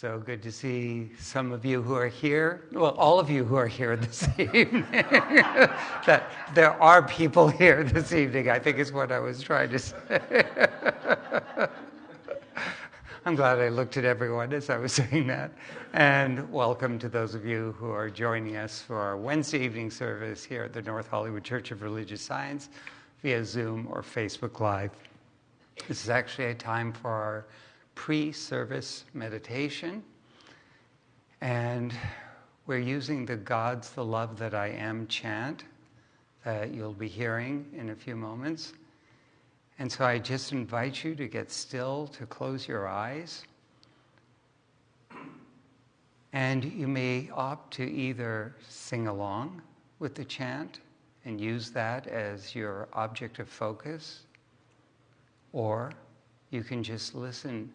So good to see some of you who are here. Well, all of you who are here this evening. that there are people here this evening, I think is what I was trying to say. I'm glad I looked at everyone as I was saying that. And welcome to those of you who are joining us for our Wednesday evening service here at the North Hollywood Church of Religious Science via Zoom or Facebook Live. This is actually a time for our pre service meditation. And we're using the God's the Love That I Am chant that you'll be hearing in a few moments. And so I just invite you to get still, to close your eyes. And you may opt to either sing along with the chant and use that as your object of focus, or you can just listen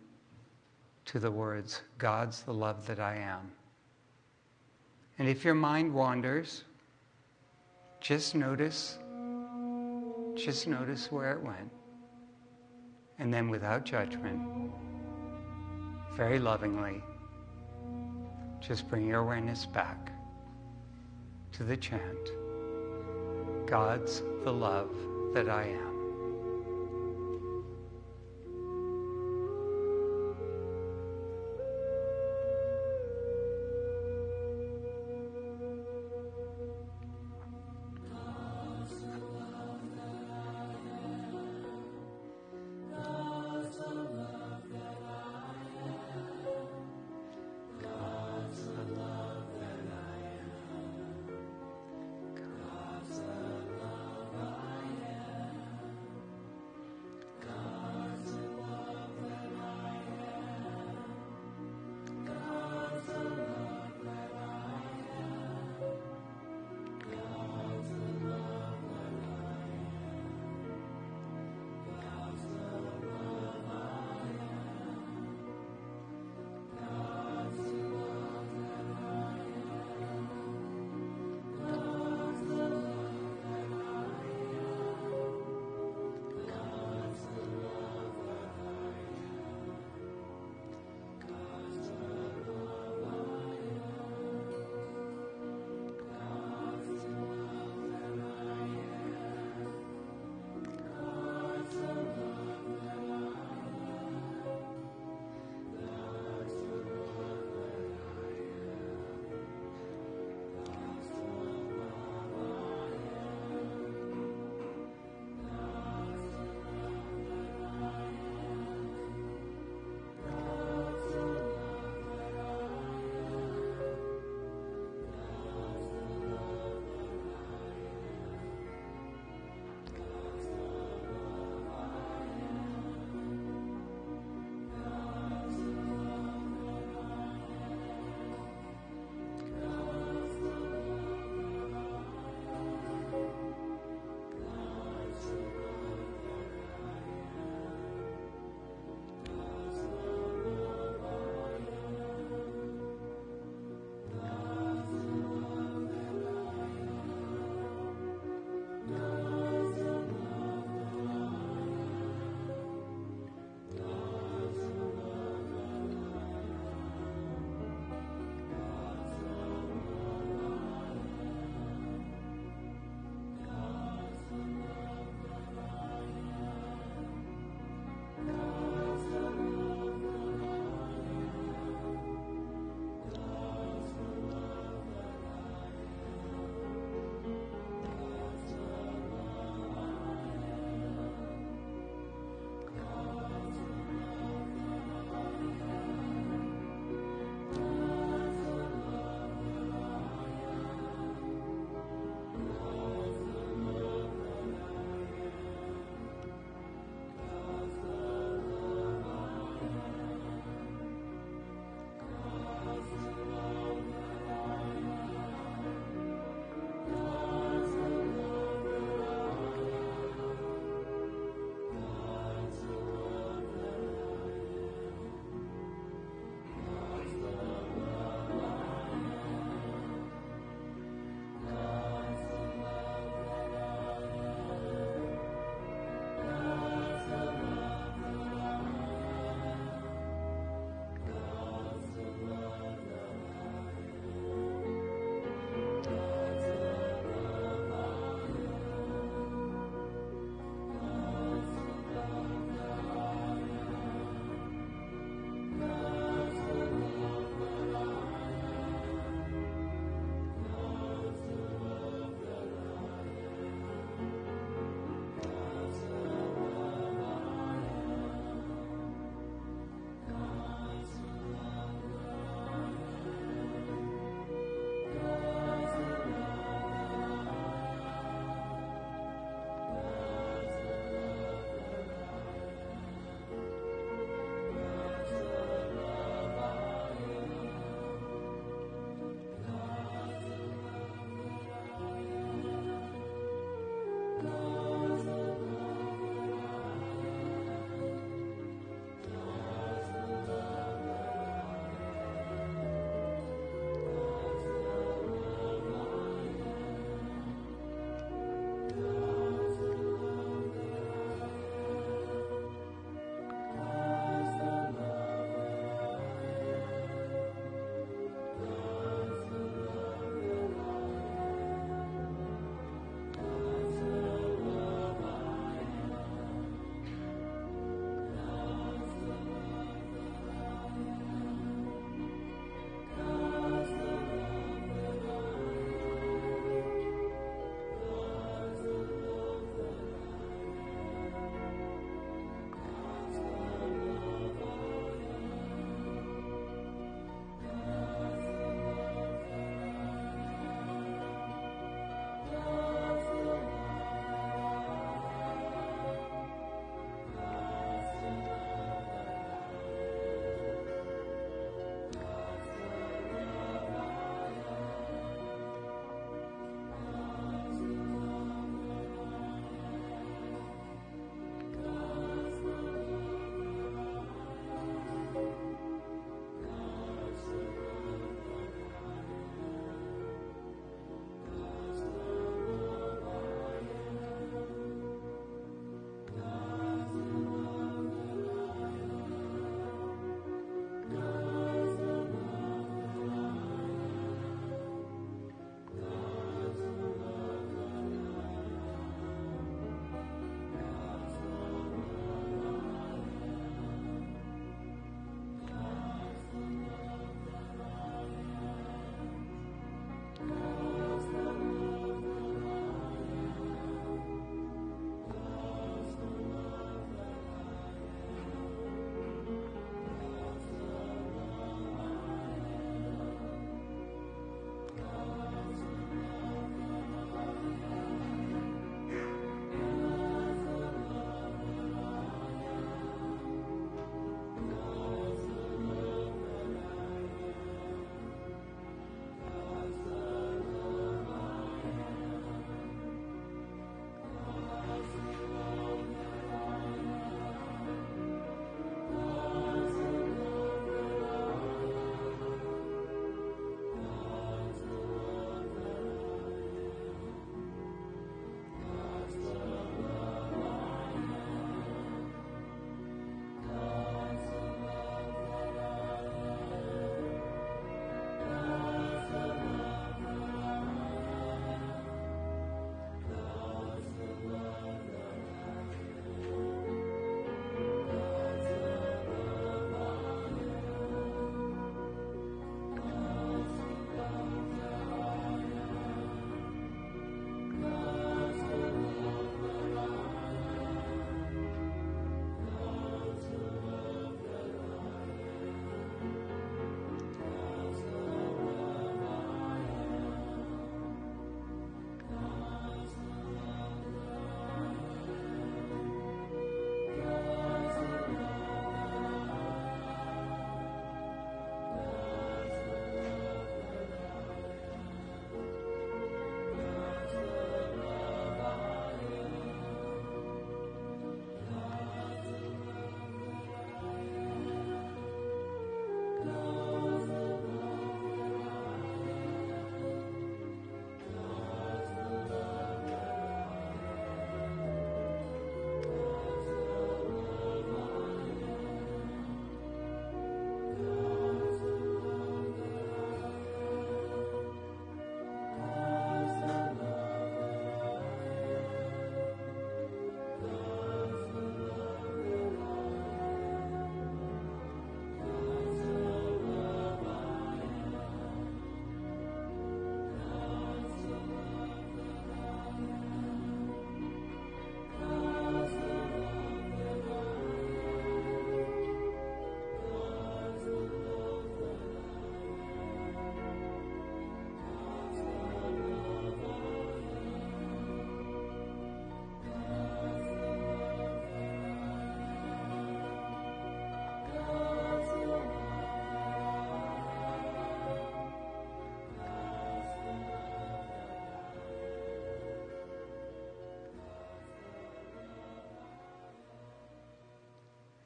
to the words, God's the love that I am. And if your mind wanders, just notice, just notice where it went. And then without judgment, very lovingly, just bring your awareness back to the chant God's the love that I am.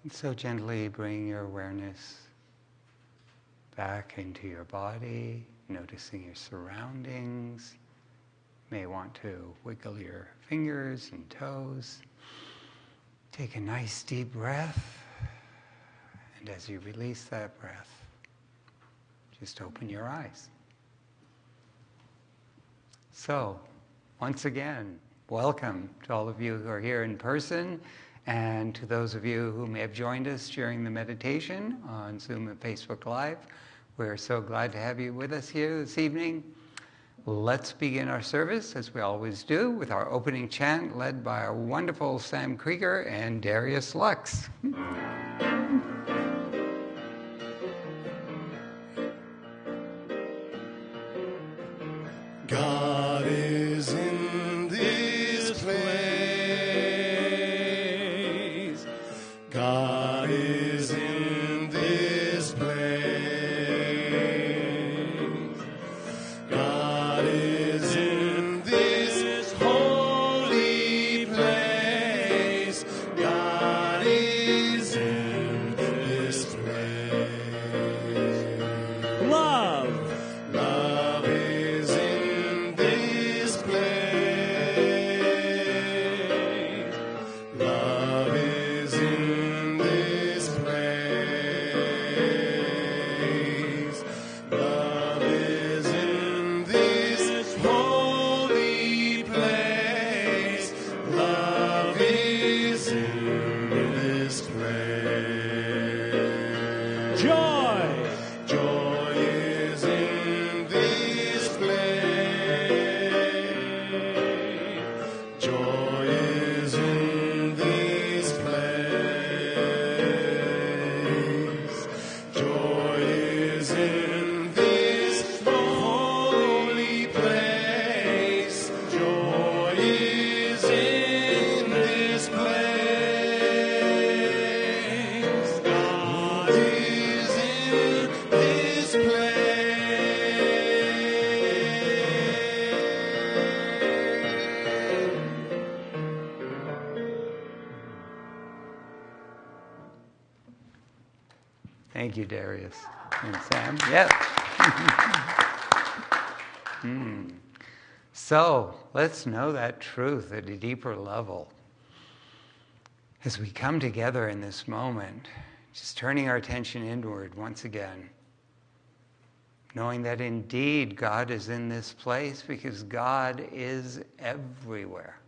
And so gently bring your awareness back into your body, noticing your surroundings. You may want to wiggle your fingers and toes. Take a nice deep breath. And as you release that breath, just open your eyes. So, once again, welcome to all of you who are here in person and to those of you who may have joined us during the meditation on Zoom and Facebook Live. We're so glad to have you with us here this evening. Let's begin our service, as we always do, with our opening chant led by our wonderful Sam Krieger and Darius Lux. Darius and Sam. Yep. mm. So let's know that truth at a deeper level. As we come together in this moment, just turning our attention inward once again, knowing that indeed God is in this place because God is everywhere.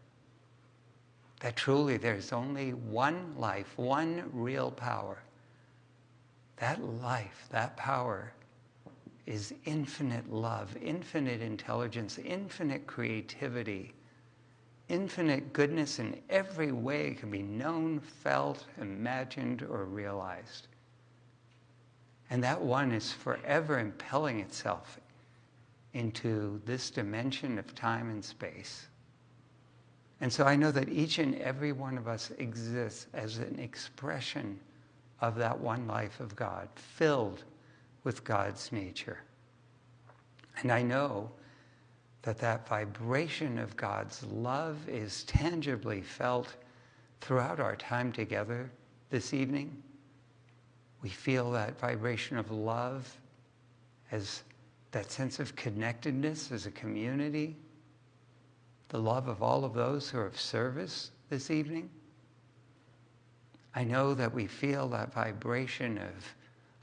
That truly there's only one life, one real power that life, that power, is infinite love, infinite intelligence, infinite creativity, infinite goodness in every way it can be known, felt, imagined, or realized. And that one is forever impelling itself into this dimension of time and space. And so I know that each and every one of us exists as an expression of that one life of God, filled with God's nature. And I know that that vibration of God's love is tangibly felt throughout our time together this evening. We feel that vibration of love as that sense of connectedness as a community, the love of all of those who are of service this evening. I know that we feel that vibration of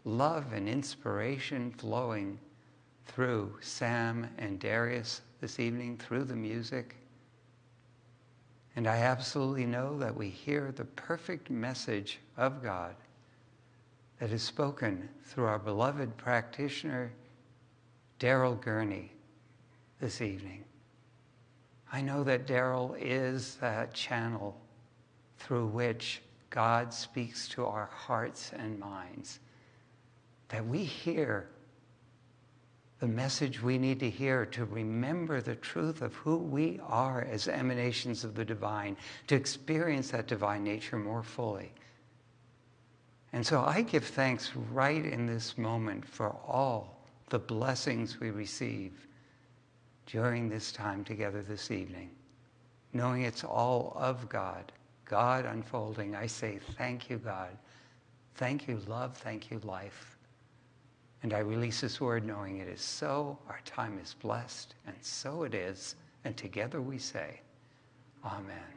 love and inspiration flowing through Sam and Darius this evening, through the music. And I absolutely know that we hear the perfect message of God that is spoken through our beloved practitioner, Daryl Gurney, this evening. I know that Daryl is that channel through which God speaks to our hearts and minds, that we hear the message we need to hear to remember the truth of who we are as emanations of the divine, to experience that divine nature more fully. And so I give thanks right in this moment for all the blessings we receive during this time together this evening, knowing it's all of God God unfolding, I say, Thank you, God, Thank you, love. Thank you, life. And I release this word knowing it is so, our time is blessed, and so it is. And together we say, Amen.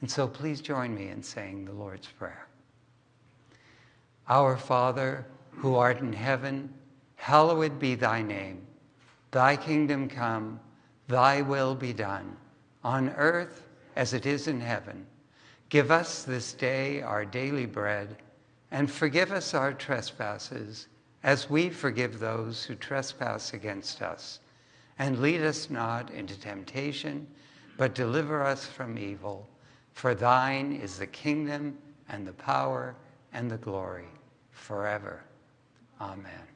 And so please join me in saying the Lord's Prayer. Our Father, who art in heaven, hallowed be thy name. Thy kingdom come, thy will be done, on earth as it is in heaven. Give us this day our daily bread, and forgive us our trespasses, as we forgive those who trespass against us. And lead us not into temptation, but deliver us from evil. For thine is the kingdom, and the power, and the glory, forever. Amen.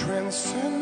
transcend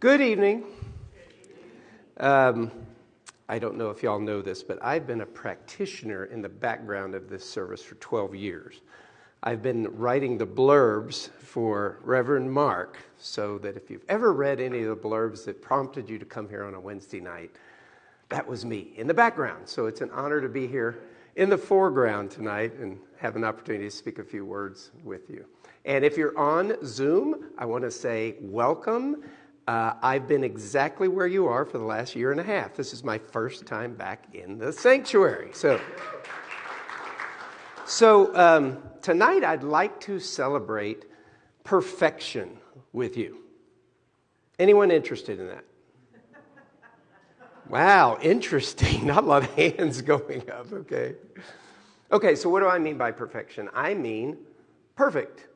Good evening. Um, I don't know if y'all know this, but I've been a practitioner in the background of this service for 12 years. I've been writing the blurbs for Reverend Mark so that if you've ever read any of the blurbs that prompted you to come here on a Wednesday night, that was me in the background. So it's an honor to be here in the foreground tonight and have an opportunity to speak a few words with you. And if you're on Zoom, I want to say welcome. Uh, I've been exactly where you are for the last year and a half. This is my first time back in the sanctuary. So, so um, tonight I'd like to celebrate perfection with you. Anyone interested in that? Wow, interesting. Not a lot of hands going up, okay. Okay, so what do I mean by perfection? I mean perfect.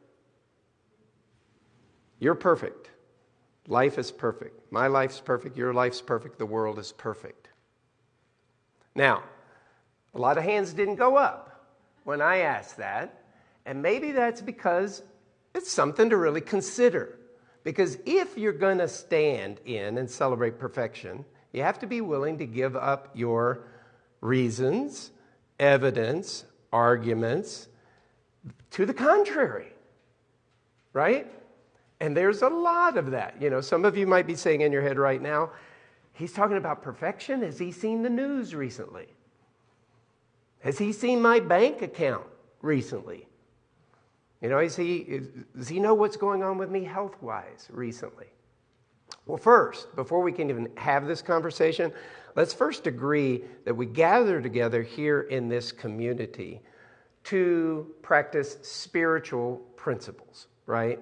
You're perfect. Life is perfect. My life's perfect. Your life's perfect. The world is perfect. Now, a lot of hands didn't go up when I asked that. And maybe that's because it's something to really consider. Because if you're going to stand in and celebrate perfection, you have to be willing to give up your reasons, evidence, arguments to the contrary. Right? And there's a lot of that. You know, some of you might be saying in your head right now, he's talking about perfection. Has he seen the news recently? Has he seen my bank account recently? You know, is he, does he know what's going on with me health wise recently? Well, first, before we can even have this conversation, let's first agree that we gather together here in this community to practice spiritual principles, right?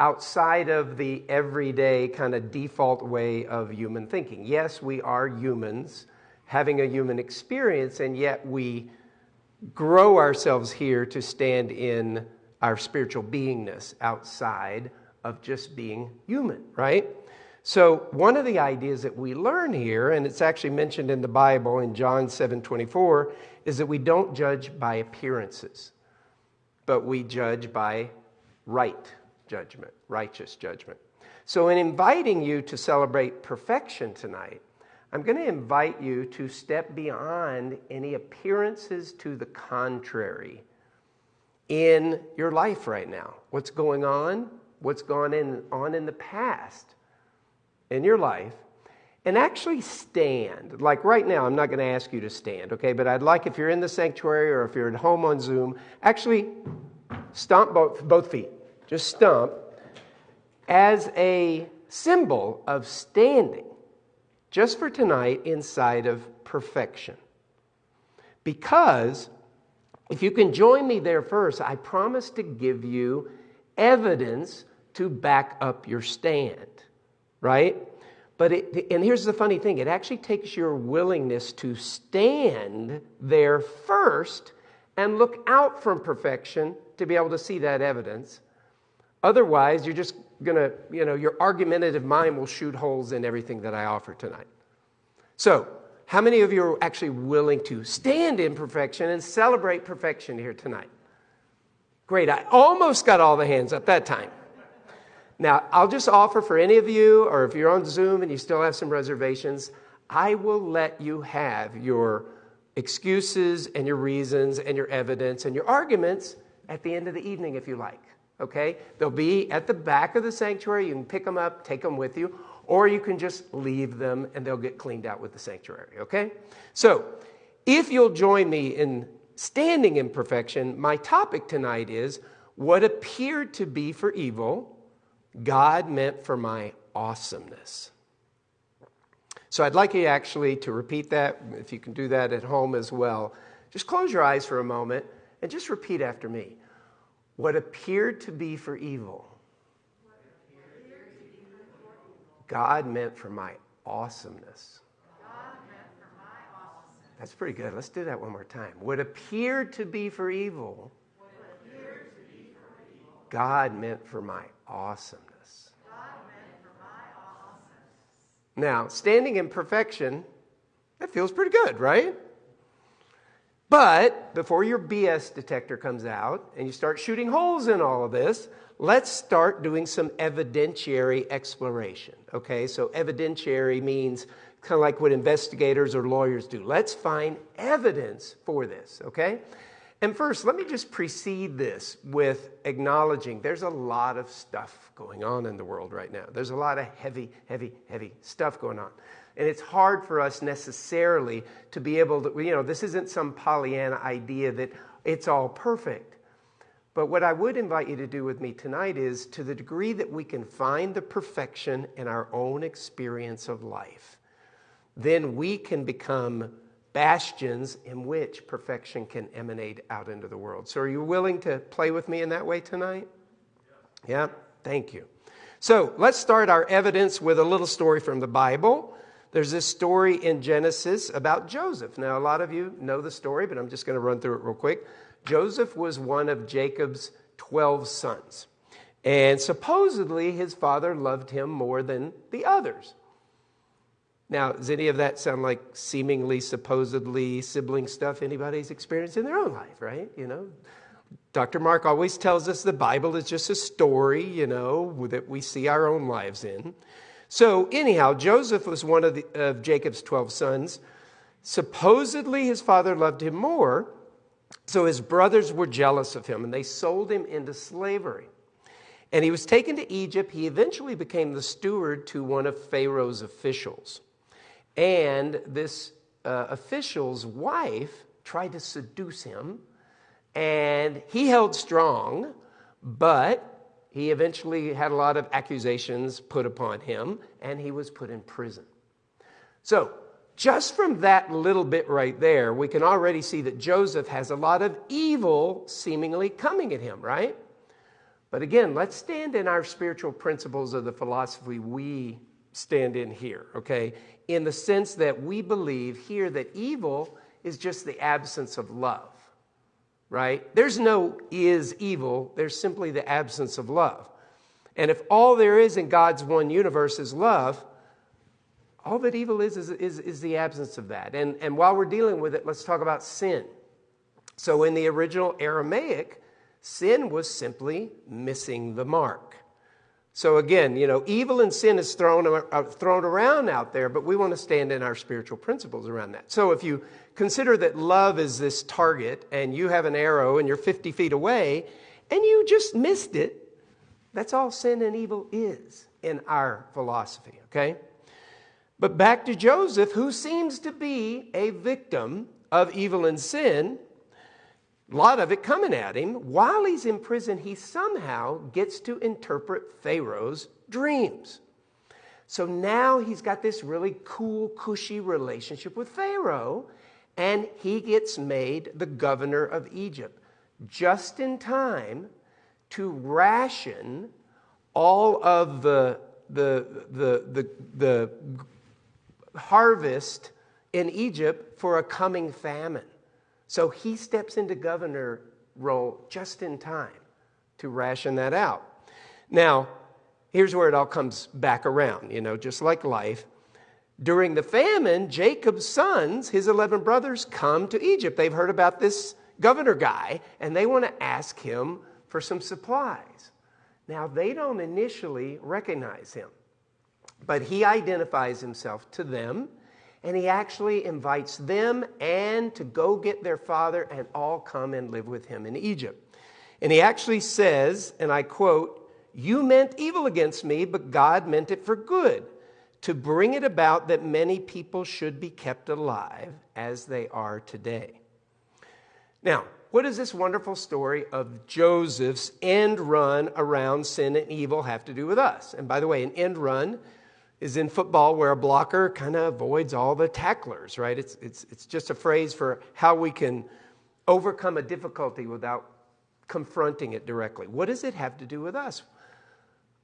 Outside of the everyday kind of default way of human thinking. Yes, we are humans having a human experience, and yet we grow ourselves here to stand in our spiritual beingness outside of just being human, right? So, one of the ideas that we learn here, and it's actually mentioned in the Bible in John 7 24, is that we don't judge by appearances, but we judge by right judgment, righteous judgment. So, in inviting you to celebrate perfection tonight, I'm going to invite you to step beyond any appearances to the contrary in your life right now. What's going on? What's gone in, on in the past in your life? And actually stand. Like right now, I'm not going to ask you to stand, okay? But I'd like if you're in the sanctuary or if you're at home on Zoom, actually stomp both, both feet. Just stomp as a symbol of standing just for tonight inside of perfection. Because if you can join me there first, I promise to give you evidence to back up your stand, right? But it, and here's the funny thing it actually takes your willingness to stand there first and look out from perfection to be able to see that evidence. Otherwise, you're just going to, you know, your argumentative mind will shoot holes in everything that I offer tonight. So, how many of you are actually willing to stand in perfection and celebrate perfection here tonight? Great. I almost got all the hands up that time. Now, I'll just offer for any of you, or if you're on Zoom and you still have some reservations, I will let you have your excuses and your reasons and your evidence and your arguments at the end of the evening if you like. Okay? They'll be at the back of the sanctuary. You can pick them up, take them with you, or you can just leave them and they'll get cleaned out with the sanctuary, okay? So, if you'll join me in standing in perfection, my topic tonight is what appeared to be for evil, God meant for my awesomeness. So, I'd like you actually to repeat that, if you can do that at home as well. Just close your eyes for a moment and just repeat after me. What appeared to be for evil, God meant for my awesomeness. That's pretty good. Let's do that one more time. What appeared to be for evil, God meant for my awesomeness. Now, standing in perfection, that feels pretty good, right? But before your BS detector comes out and you start shooting holes in all of this, let's start doing some evidentiary exploration. Okay, so evidentiary means kind of like what investigators or lawyers do. Let's find evidence for this, okay? And first, let me just precede this with acknowledging there's a lot of stuff going on in the world right now. There's a lot of heavy, heavy, heavy stuff going on. And it's hard for us necessarily to be able to, you know, this isn't some Pollyanna idea that it's all perfect. But what I would invite you to do with me tonight is to the degree that we can find the perfection in our own experience of life, then we can become bastions in which perfection can emanate out into the world. So, are you willing to play with me in that way tonight? Yeah, yeah? thank you. So, let's start our evidence with a little story from the Bible. There's this story in Genesis about Joseph. Now, a lot of you know the story, but I'm just going to run through it real quick. Joseph was one of Jacob's 12 sons. And supposedly his father loved him more than the others. Now, does any of that sound like seemingly, supposedly sibling stuff anybody's experienced in their own life, right? You know, Dr. Mark always tells us the Bible is just a story, you know, that we see our own lives in. So, anyhow, Joseph was one of, the, of Jacob's 12 sons. Supposedly, his father loved him more, so his brothers were jealous of him and they sold him into slavery. And he was taken to Egypt. He eventually became the steward to one of Pharaoh's officials. And this uh, official's wife tried to seduce him, and he held strong, but he eventually had a lot of accusations put upon him, and he was put in prison. So, just from that little bit right there, we can already see that Joseph has a lot of evil seemingly coming at him, right? But again, let's stand in our spiritual principles of the philosophy we stand in here, okay? In the sense that we believe here that evil is just the absence of love, right? There's no is evil, there's simply the absence of love. And if all there is in God's one universe is love, all that evil is is, is, is the absence of that. And, and while we're dealing with it, let's talk about sin. So, in the original Aramaic, sin was simply missing the mark. So again, you know, evil and sin is thrown, uh, thrown around out there, but we want to stand in our spiritual principles around that. So if you consider that love is this target and you have an arrow and you're 50 feet away and you just missed it, that's all sin and evil is in our philosophy, okay? But back to Joseph, who seems to be a victim of evil and sin, a lot of it coming at him. While he's in prison, he somehow gets to interpret Pharaoh's dreams. So now he's got this really cool, cushy relationship with Pharaoh, and he gets made the governor of Egypt just in time to ration all of the, the, the, the, the harvest in Egypt for a coming famine. So he steps into governor role just in time to ration that out. Now, here's where it all comes back around, you know, just like life. During the famine, Jacob's sons, his 11 brothers, come to Egypt. They've heard about this governor guy and they want to ask him for some supplies. Now, they don't initially recognize him, but he identifies himself to them and he actually invites them and to go get their father and all come and live with him in Egypt. And he actually says, and I quote, You meant evil against me, but God meant it for good, to bring it about that many people should be kept alive as they are today. Now, what does this wonderful story of Joseph's end run around sin and evil have to do with us? And by the way, an end run is in football where a blocker kind of avoids all the tacklers, right? It's, it's, it's just a phrase for how we can overcome a difficulty without confronting it directly. What does it have to do with us?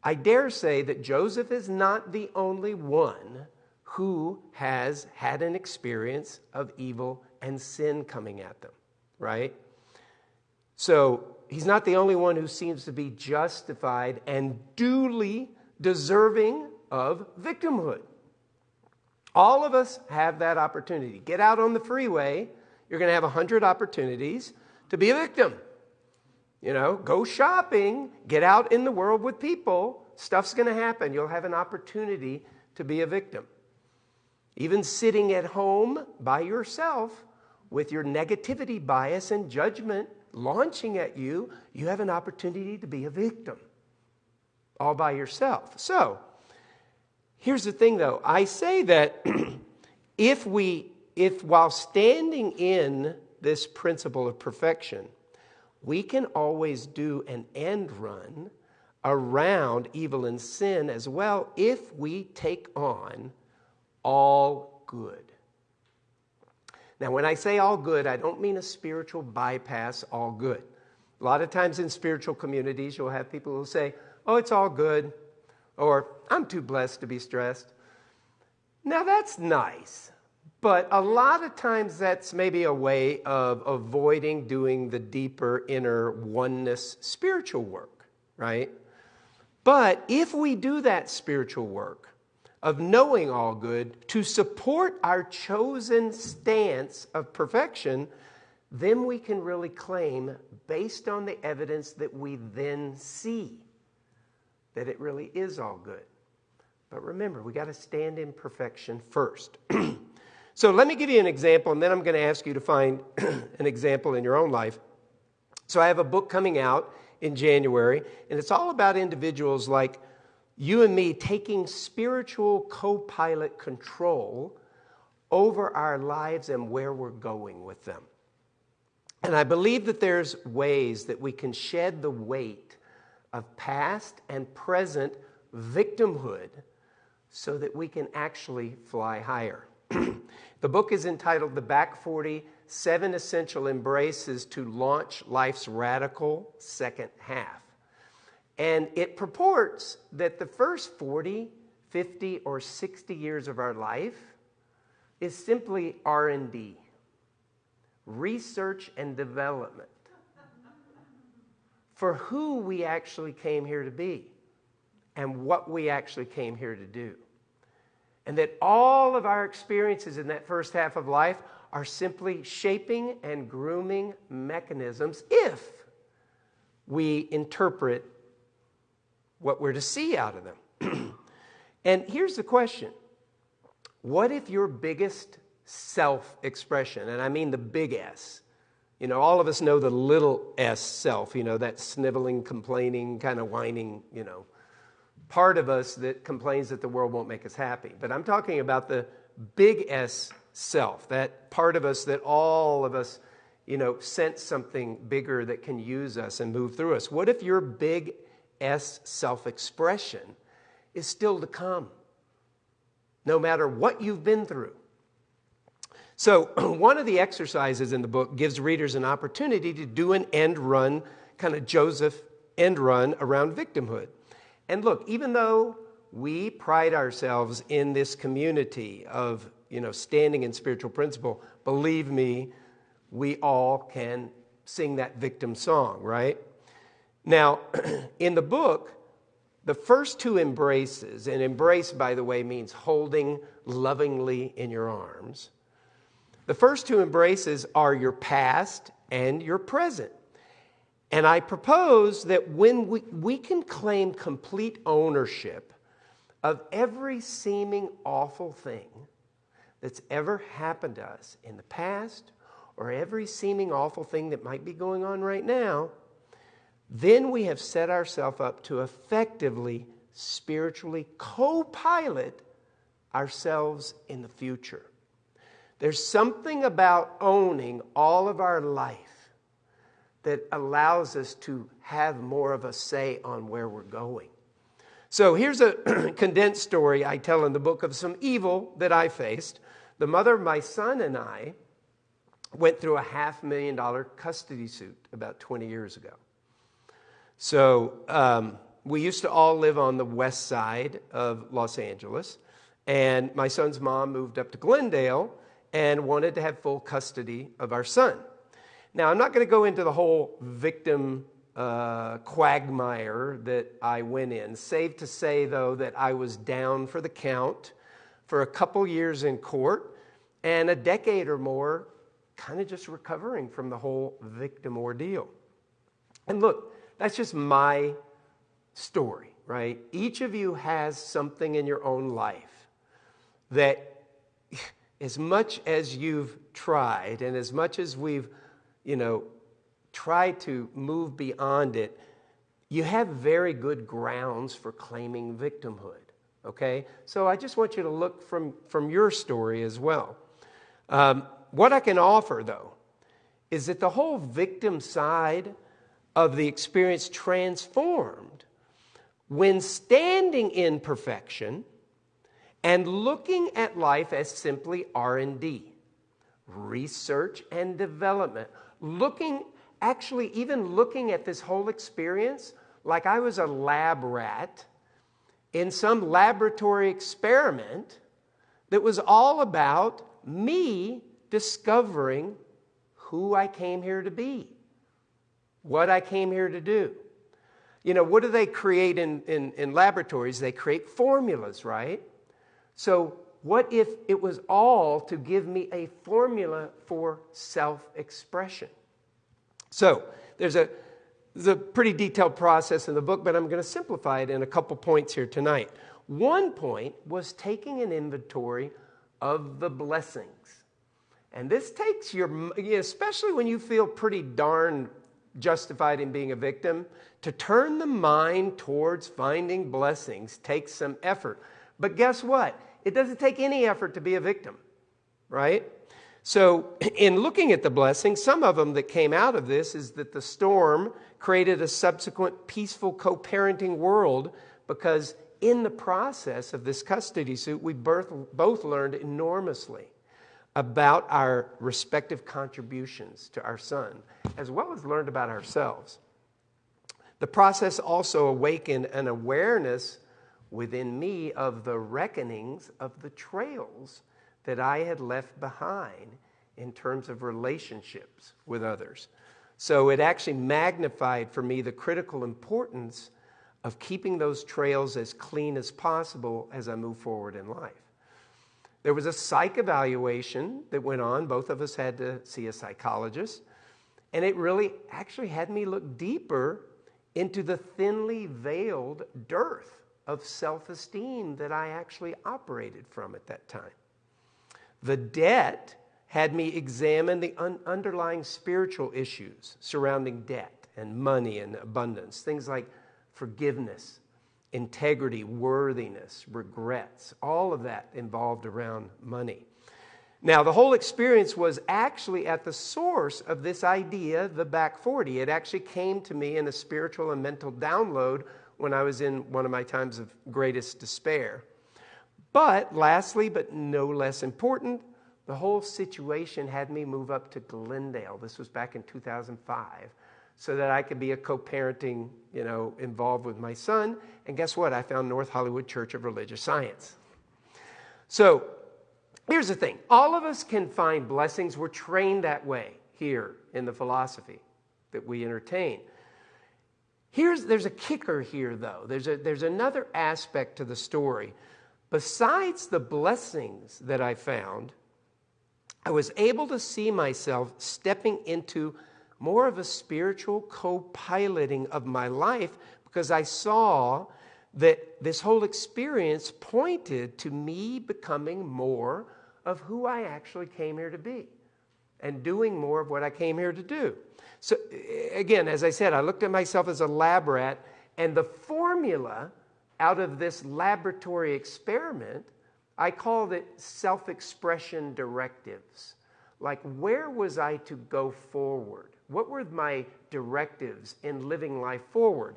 I dare say that Joseph is not the only one who has had an experience of evil and sin coming at them, right? So he's not the only one who seems to be justified and duly deserving of victimhood. All of us have that opportunity. Get out on the freeway, you're going to have 100 opportunities to be a victim. You know, go shopping, get out in the world with people, stuff's going to happen. You'll have an opportunity to be a victim. Even sitting at home by yourself with your negativity bias and judgment launching at you, you have an opportunity to be a victim all by yourself. So, here's the thing though I say that if we, if while standing in this principle of perfection, we can always do an end run around evil and sin as well if we take on all good. Now, when I say all good, I don't mean a spiritual bypass, all good. A lot of times in spiritual communities, you'll have people who say, oh, it's all good, or I'm too blessed to be stressed. Now, that's nice, but a lot of times that's maybe a way of avoiding doing the deeper inner oneness spiritual work, right? But if we do that spiritual work of knowing all good to support our chosen stance of perfection, then we can really claim, based on the evidence that we then see, that it really is all good. But remember, we got to stand in perfection first. so let me give you an example, and then I'm going to ask you to find an example in your own life. So I have a book coming out in January, and it's all about individuals like you and me taking spiritual co pilot control over our lives and where we're going with them. And I believe that there's ways that we can shed the weight of past and present victimhood so that we can actually fly higher. the book is entitled The Back 40 Seven Essential Embraces to Launch Life's Radical Second Half. And it purports that the first 40, 50 or 60 years of our life is simply R&D. Research and development for who we actually came here to be and what we actually came here to do. And that all of our experiences in that first half of life are simply shaping and grooming mechanisms if we interpret what we're to see out of them. and here's the question What if your biggest self expression, and I mean the big S, you know, all of us know the little s self, you know, that sniveling, complaining, kind of whining, you know, part of us that complains that the world won't make us happy. But I'm talking about the big S self, that part of us that all of us, you know, sense something bigger that can use us and move through us. What if your big S self expression is still to come, no matter what you've been through? So, one of the exercises in the book gives readers an opportunity to do an end run, kind of Joseph end run around victimhood. And look, even though we pride ourselves in this community of you know standing in spiritual principle, believe me, we all can sing that victim song, right? Now, in the book, the first two embraces, and embrace, by the way, means holding lovingly in your arms. The first two embraces are your past and your present. And I propose that when we, we can claim complete ownership of every seeming awful thing that's ever happened to us in the past or every seeming awful thing that might be going on right now, then we have set ourselves up to effectively, spiritually co pilot ourselves in the future. There's something about owning all of our life that allows us to have more of a say on where we're going. So here's a condensed story I tell in the book of some evil that I faced. The mother of my son and I went through a half million dollar custody suit about 20 years ago. So um, we used to all live on the west side of Los Angeles, and my son's mom moved up to Glendale and wanted to have full custody of our son. Now, I'm not going to go into the whole victim uh, quagmire that I went in. Safe to say, though, that I was down for the count for a couple years in court and a decade or more kind of just recovering from the whole victim ordeal. And look, that's just my story, right? Each of you has something in your own life that as much as you've tried and as much as we've, you know, try to move beyond it, you have very good grounds for claiming victimhood. Okay? So I just want you to look from, from your story as well. Um, what I can offer, though, is that the whole victim side of the experience transformed when standing in perfection and looking at life as simply r&d research and development looking actually even looking at this whole experience like i was a lab rat in some laboratory experiment that was all about me discovering who i came here to be what i came here to do. You know what do they create in, in, in laboratories? They create formulas right? So, what if it was all to give me a formula for self expression? So, there's a, there's a pretty detailed process in the book, but I'm going to simplify it in a couple points here tonight. One point was taking an inventory of the blessings. And this takes your, especially when you feel pretty darn justified in being a victim, to turn the mind towards finding blessings takes some effort. But guess what? It doesn't take any effort to be a victim, right? So, in looking at the blessings, some of them that came out of this is that the storm created a subsequent peaceful co parenting world because in the process of this custody suit, we both, both learned enormously about our respective contributions to our son, as well as learned about ourselves. The process also awakened an awareness within me of the reckonings of the trails that I had left behind in terms of relationships with others. So it actually magnified for me the critical importance of keeping those trails as clean as possible as I move forward in life. There was a psych evaluation that went on. Both of us had to see a psychologist. And it really actually had me look deeper into the thinly veiled dearth of self esteem that I actually operated from at that time. The debt had me examine the un- underlying spiritual issues surrounding debt and money and abundance, things like forgiveness, integrity, worthiness, regrets, all of that involved around money. Now, the whole experience was actually at the source of this idea, the back 40. It actually came to me in a spiritual and mental download when I was in one of my times of greatest despair. But lastly, but no less important, the whole situation had me move up to Glendale. This was back in 2005, so that I could be a co-parenting, you know, involved with my son. And guess what? I found North Hollywood Church of Religious Science. So here's the thing: all of us can find blessings. We're trained that way here in the philosophy that we entertain. Here's, there's a kicker here, though. There's, a, there's another aspect to the story. Besides the blessings that I found, I was able to see myself stepping into more of a spiritual co piloting of my life because I saw that this whole experience pointed to me becoming more of who I actually came here to be and doing more of what I came here to do. So, again, as I said, I looked at myself as a lab rat, and the formula out of this laboratory experiment, I called it self expression directives. Like, where was I to go forward? What were my directives in living life forward?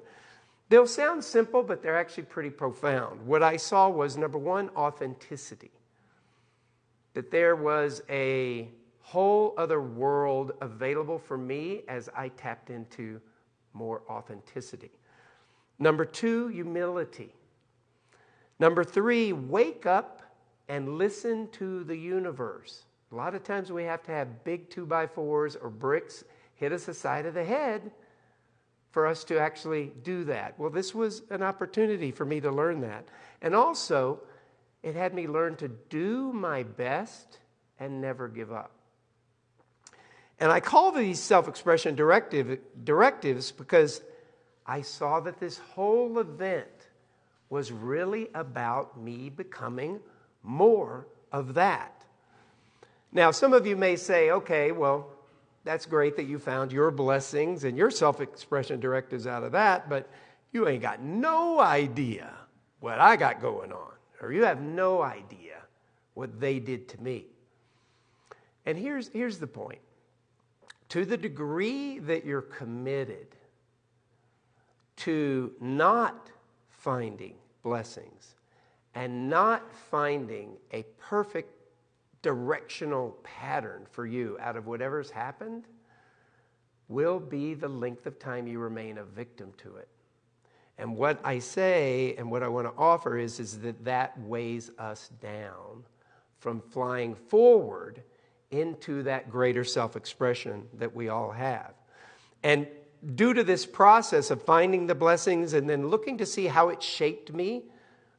They'll sound simple, but they're actually pretty profound. What I saw was number one, authenticity. That there was a whole other world available for me as I tapped into more authenticity. Number two, humility. Number three, wake up and listen to the universe. A lot of times we have to have big two by fours or bricks hit us the side of the head for us to actually do that. Well, this was an opportunity for me to learn that. And also, it had me learn to do my best and never give up. And I call these self expression directive, directives because I saw that this whole event was really about me becoming more of that. Now, some of you may say, okay, well, that's great that you found your blessings and your self expression directives out of that, but you ain't got no idea what I got going on, or you have no idea what they did to me. And here's, here's the point to the degree that you're committed to not finding blessings and not finding a perfect directional pattern for you out of whatever's happened will be the length of time you remain a victim to it. And what I say and what I want to offer is, is that that weighs us down from flying forward into that greater self expression that we all have. And due to this process of finding the blessings and then looking to see how it shaped me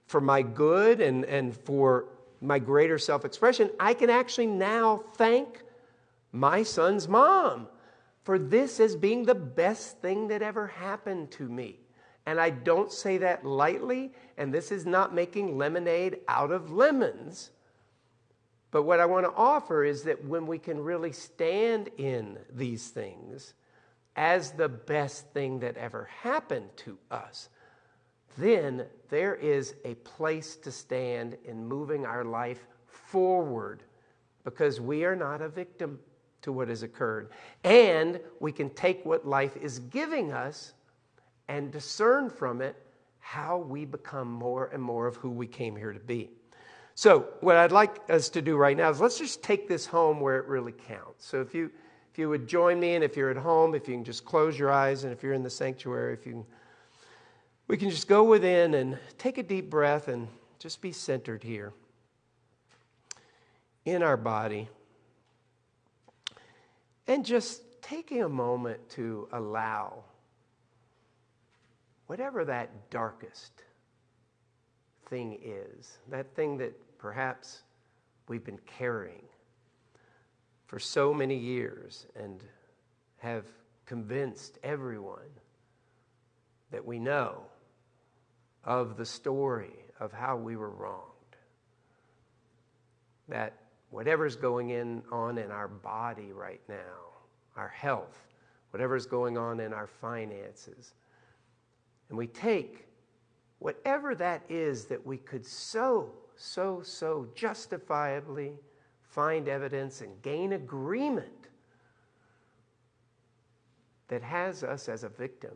for my good and, and for my greater self expression, I can actually now thank my son's mom for this as being the best thing that ever happened to me. And I don't say that lightly, and this is not making lemonade out of lemons. But what I want to offer is that when we can really stand in these things as the best thing that ever happened to us, then there is a place to stand in moving our life forward because we are not a victim to what has occurred. And we can take what life is giving us and discern from it how we become more and more of who we came here to be. So, what I'd like us to do right now is let's just take this home where it really counts. So, if you if you would join me, and if you're at home, if you can just close your eyes, and if you're in the sanctuary, if you can, we can just go within and take a deep breath and just be centered here in our body. And just taking a moment to allow whatever that darkest thing is, that thing that perhaps we've been carrying for so many years and have convinced everyone that we know of the story of how we were wronged. That whatever's going in, on in our body right now, our health, whatever's going on in our finances, and we take whatever that is that we could so so, so justifiably find evidence and gain agreement that has us as a victim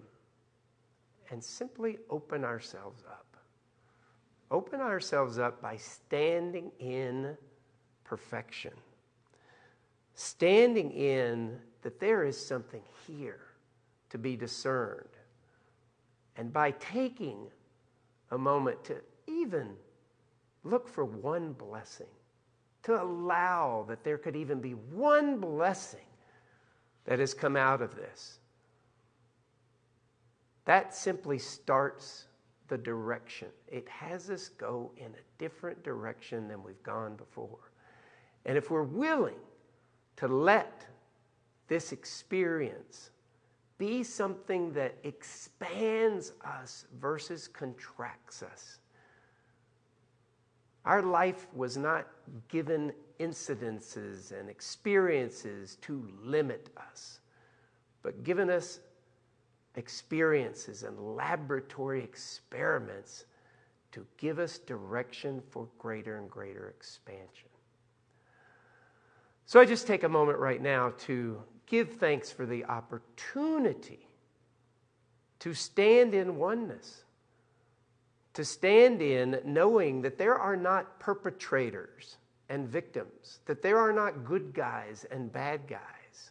and simply open ourselves up. Open ourselves up by standing in perfection, standing in that there is something here to be discerned. And by taking a moment to even look for one blessing, to allow that there could even be one blessing that has come out of this. That simply starts the direction. It has us go in a different direction than we've gone before. And if we're willing to let this experience be something that expands us versus contracts us, our life was not given incidences and experiences to limit us, but given us experiences and laboratory experiments to give us direction for greater and greater expansion. So I just take a moment right now to give thanks for the opportunity to stand in oneness to stand in knowing that there are not perpetrators and victims, that there are not good guys and bad guys,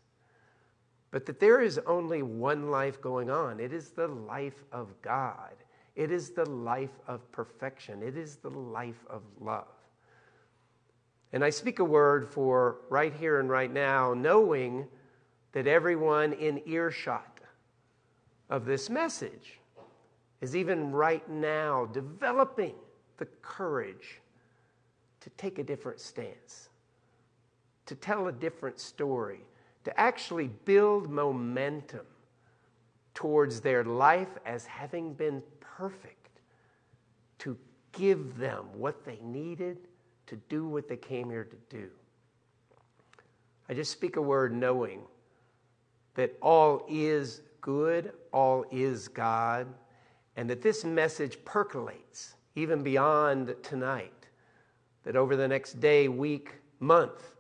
but that there is only one life going on. It is the life of God, it is the life of perfection, it is the life of love. And I speak a word for right here and right now, knowing that everyone in earshot of this message is even right now developing the courage to take a different stance, to tell a different story, to actually build momentum towards their life as having been perfect, to give them what they needed to do what they came here to do. I just speak a word knowing that all is good, all is God, and that this message percolates even beyond tonight. That over the next day, week, month,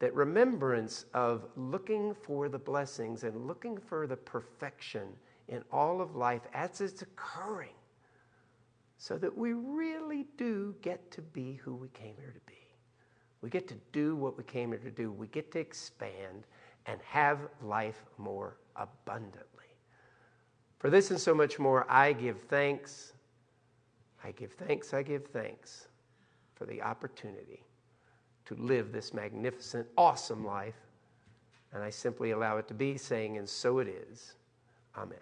that remembrance of looking for the blessings and looking for the perfection in all of life as it's occurring, so that we really do get to be who we came here to be. We get to do what we came here to do. We get to expand and have life more abundantly. For this and so much more, I give thanks. I give thanks, I give thanks for the opportunity to live this magnificent, awesome life. And I simply allow it to be, saying, and so it is. Amen.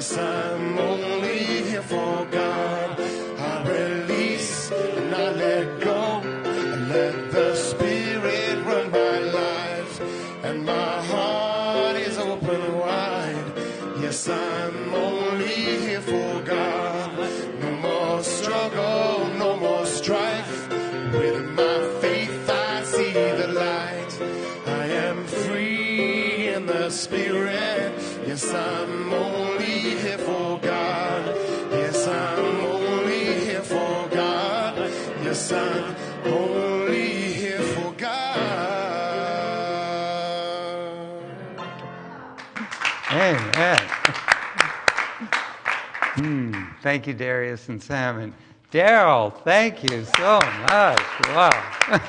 I'm only here for God. I release and I let go and let the Spirit run my life. And my heart is open wide. Yes, I'm only here for God. No more struggle, no more strife. With my faith, I see the light. I am free in the Spirit. Yes, I'm only Only here for God. Amen. Hmm. Thank you, Darius and Sam. And Daryl, thank you so much. Wow.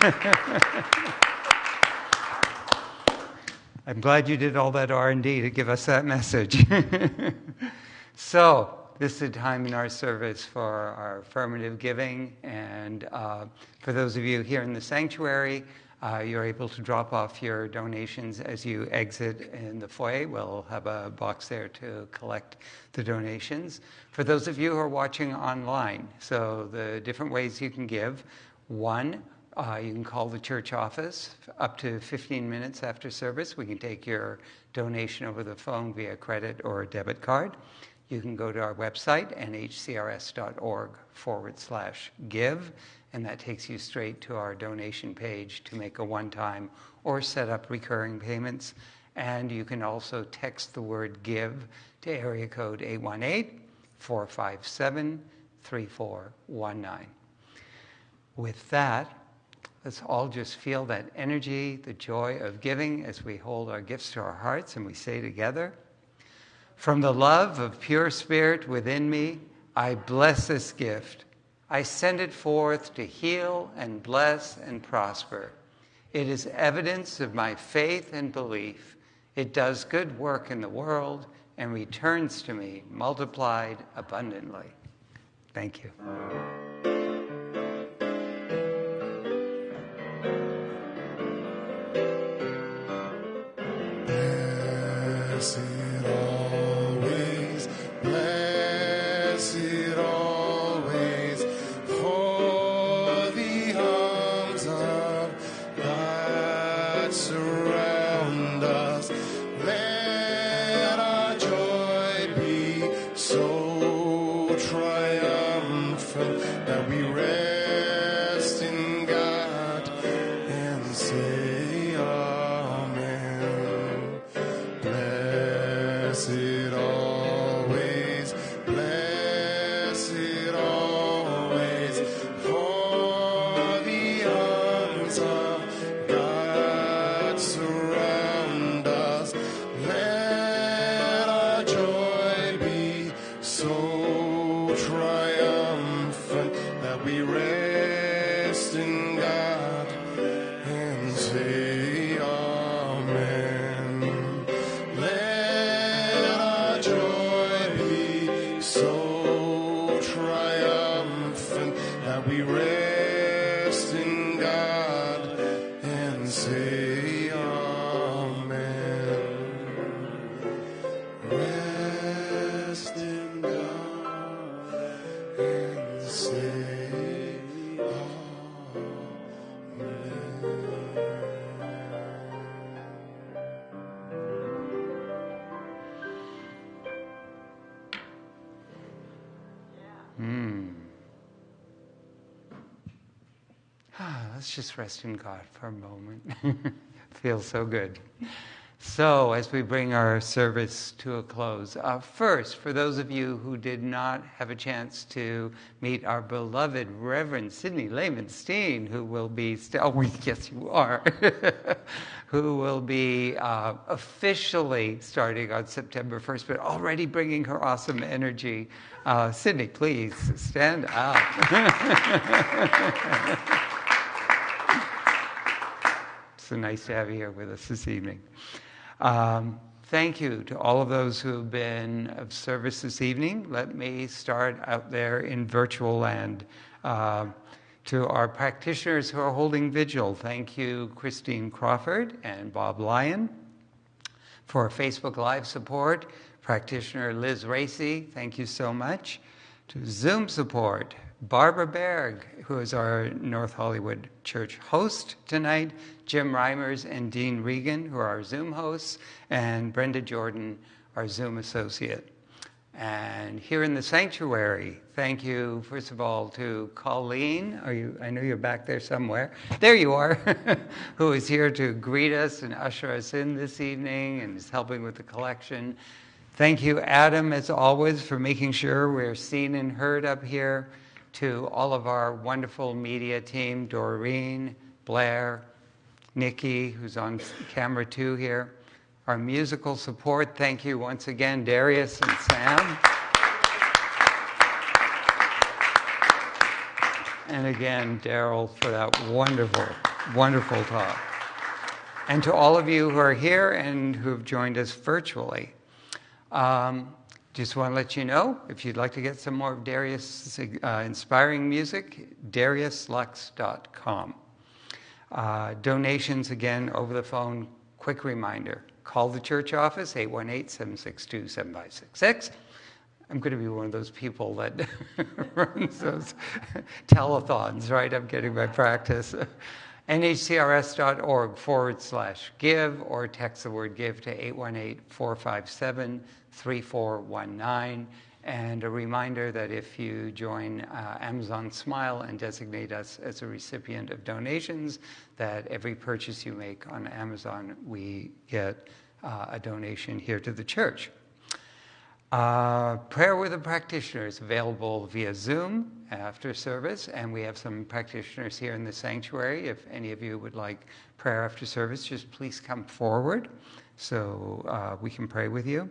I'm glad you did all that R&D to give us that message. so this is a time in our service for our affirmative giving, and uh, for those of you here in the sanctuary, uh, you're able to drop off your donations as you exit in the foyer. We'll have a box there to collect the donations. For those of you who are watching online, so the different ways you can give. One, uh, you can call the church office up to 15 minutes after service. We can take your donation over the phone via credit or debit card. You can go to our website, nhcrs.org forward slash give, and that takes you straight to our donation page to make a one time or set up recurring payments. And you can also text the word give to area code 818 457 3419. With that, Let's all just feel that energy, the joy of giving as we hold our gifts to our hearts and we say together, From the love of pure spirit within me, I bless this gift. I send it forth to heal and bless and prosper. It is evidence of my faith and belief. It does good work in the world and returns to me multiplied abundantly. Thank you. Just rest in God for a moment. Feels so good. So, as we bring our service to a close, uh, first, for those of you who did not have a chance to meet our beloved Reverend Sidney Lehman Steen, who will be, st- oh, yes, you are, who will be uh, officially starting on September 1st, but already bringing her awesome energy. Uh, Sydney, please stand up. So nice to have you here with us this evening. Um, thank you to all of those who have been of service this evening. Let me start out there in virtual land. Uh, to our practitioners who are holding vigil, thank you, Christine Crawford and Bob Lyon. For Facebook Live support, practitioner Liz Racy, thank you so much. To Zoom support, Barbara Berg, who is our North Hollywood Church host tonight, Jim Reimers and Dean Regan, who are our Zoom hosts, and Brenda Jordan, our Zoom associate. And here in the sanctuary, thank you, first of all, to Colleen. Are you, I know you're back there somewhere. There you are, who is here to greet us and usher us in this evening and is helping with the collection. Thank you, Adam, as always, for making sure we're seen and heard up here. To all of our wonderful media team, Doreen, Blair, Nikki, who's on camera too here. Our musical support, thank you once again, Darius and Sam. And again, Daryl, for that wonderful, wonderful talk. And to all of you who are here and who have joined us virtually. Um, just want to let you know if you'd like to get some more of Darius' uh, inspiring music, dariuslux.com. Uh, donations, again, over the phone, quick reminder call the church office, 818 762 7566. I'm going to be one of those people that runs those telethons, right? I'm getting my practice. nhcrs.org forward slash give or text the word give to 818 457 3419. And a reminder that if you join uh, Amazon Smile and designate us as a recipient of donations, that every purchase you make on Amazon, we get uh, a donation here to the church. Uh, prayer with a practitioner is available via Zoom after service, and we have some practitioners here in the sanctuary. If any of you would like prayer after service, just please come forward so uh, we can pray with you.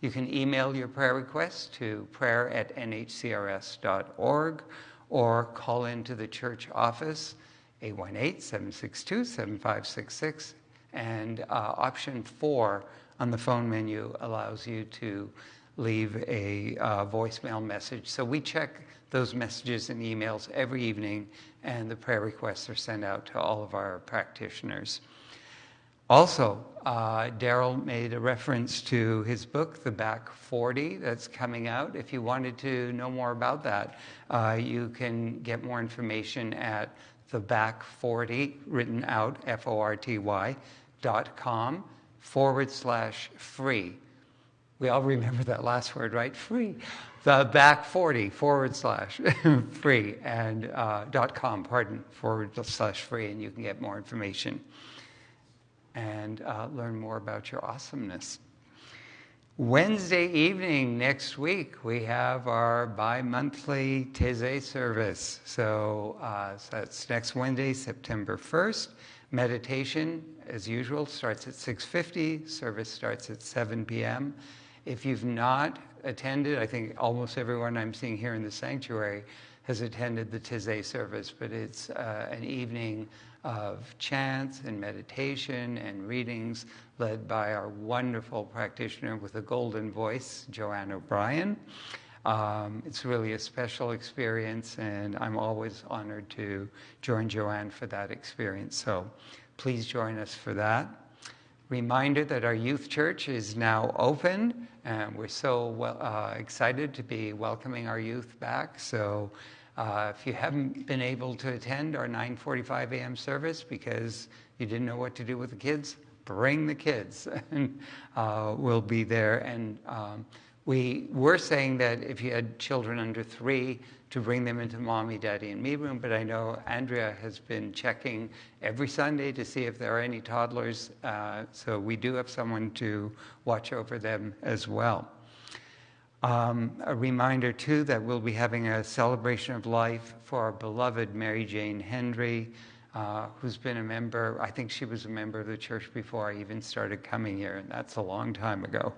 You can email your prayer requests to prayer at nhcrs.org or call into the church office, 818 762 7566. And uh, option four on the phone menu allows you to leave a uh, voicemail message. So we check those messages and emails every evening, and the prayer requests are sent out to all of our practitioners. Also, uh, Daryl made a reference to his book, The Back 40, that's coming out. If you wanted to know more about that, uh, you can get more information at The Back 40, written out, F O R T Y, dot com forward slash free. We all remember that last word, right? Free. The back 40 forward slash free and uh, dot com, pardon, forward slash free, and you can get more information and uh, learn more about your awesomeness. Wednesday evening next week, we have our bi monthly Taizé service. So, uh, so that's next Wednesday, September 1st. Meditation, as usual, starts at 6.50. Service starts at 7 p.m. If you've not attended, I think almost everyone I'm seeing here in the sanctuary has attended the Taizé service, but it's uh, an evening of chants and meditation and readings led by our wonderful practitioner with a golden voice, Joanne O'Brien. Um, it's really a special experience, and I'm always honored to join Joanne for that experience. So please join us for that. Reminder that our youth church is now open, and we're so well, uh, excited to be welcoming our youth back. So uh, if you haven't been able to attend our 9:45 a.m. service because you didn't know what to do with the kids, bring the kids, and uh, we'll be there. And um, we were saying that if you had children under three, to bring them into mommy, daddy, and me room. But I know Andrea has been checking every Sunday to see if there are any toddlers. Uh, so we do have someone to watch over them as well. Um, a reminder, too, that we'll be having a celebration of life for our beloved Mary Jane Hendry, uh, who's been a member. I think she was a member of the church before I even started coming here, and that's a long time ago.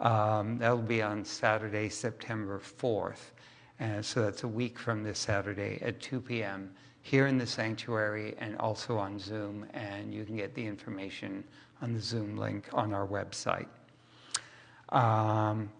Um, that'll be on Saturday, September 4th. And so that's a week from this Saturday at 2 p.m. here in the sanctuary and also on Zoom. And you can get the information on the Zoom link on our website. Um,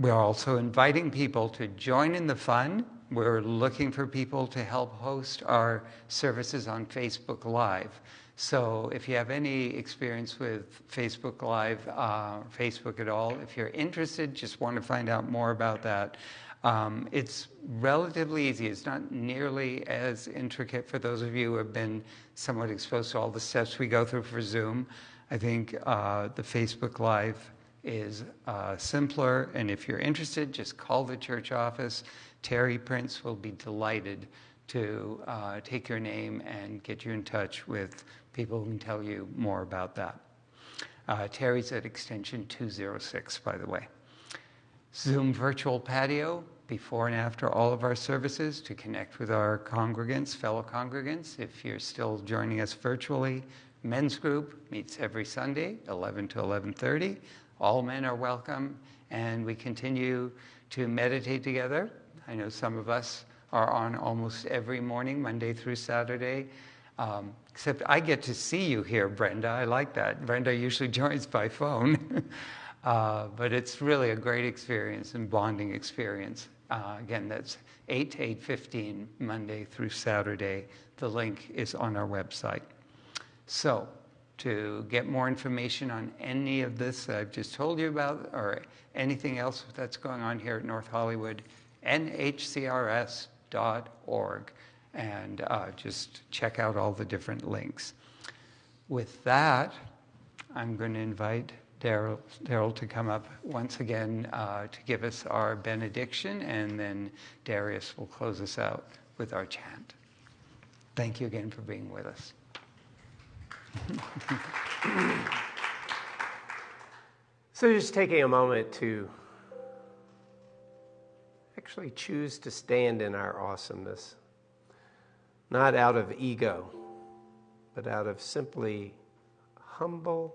we're also inviting people to join in the fun. We're looking for people to help host our services on Facebook Live. So if you have any experience with Facebook Live, uh, Facebook at all, if you're interested, just want to find out more about that, um, it's relatively easy. It's not nearly as intricate for those of you who have been somewhat exposed to all the steps we go through for Zoom. I think uh, the Facebook Live is uh, simpler, and if you're interested, just call the church office. Terry Prince will be delighted to uh, take your name and get you in touch with people who can tell you more about that. Uh, Terry's at extension 206, by the way. Zoom virtual patio before and after all of our services to connect with our congregants, fellow congregants. If you're still joining us virtually, men's group meets every Sunday, 11 to 11:30. All men are welcome, and we continue to meditate together. I know some of us are on almost every morning, Monday through Saturday. Um, except I get to see you here, Brenda. I like that. Brenda usually joins by phone. Uh, but it's really a great experience and bonding experience. Uh, again, that's 8 to 8.15, Monday through Saturday. The link is on our website. So to get more information on any of this that I've just told you about or anything else that's going on here at North Hollywood, nhcrs.org. And uh, just check out all the different links. With that, I'm going to invite Daryl to come up once again uh, to give us our benediction, and then Darius will close us out with our chant. Thank you again for being with us. so, just taking a moment to actually choose to stand in our awesomeness, not out of ego, but out of simply humble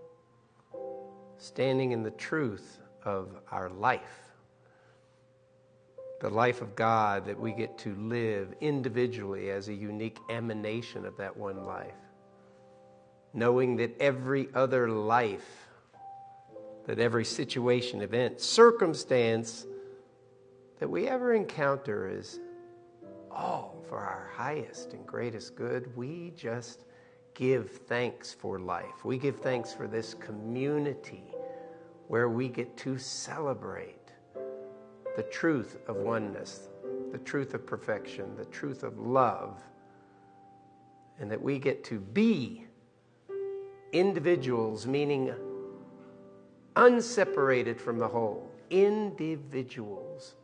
standing in the truth of our life, the life of God that we get to live individually as a unique emanation of that one life, knowing that every other life, that every situation, event, circumstance that we ever encounter is all for our highest and greatest good. We just give thanks for life. We give thanks for this community where we get to celebrate the truth of oneness, the truth of perfection, the truth of love, and that we get to be individuals, meaning unseparated from the whole, individuals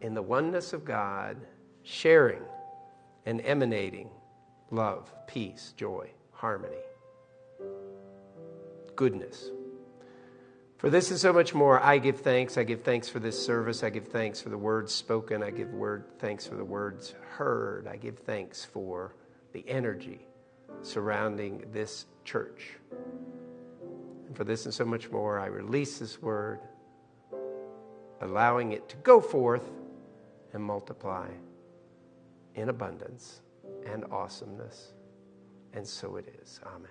in the oneness of God, sharing and emanating love, peace, joy, harmony, goodness. For this and so much more, I give thanks. I give thanks for this service. I give thanks for the words spoken. I give word, thanks for the words heard. I give thanks for the energy surrounding this church. And for this and so much more, I release this word, allowing it to go forth and multiply in abundance and awesomeness. And so it is. Amen.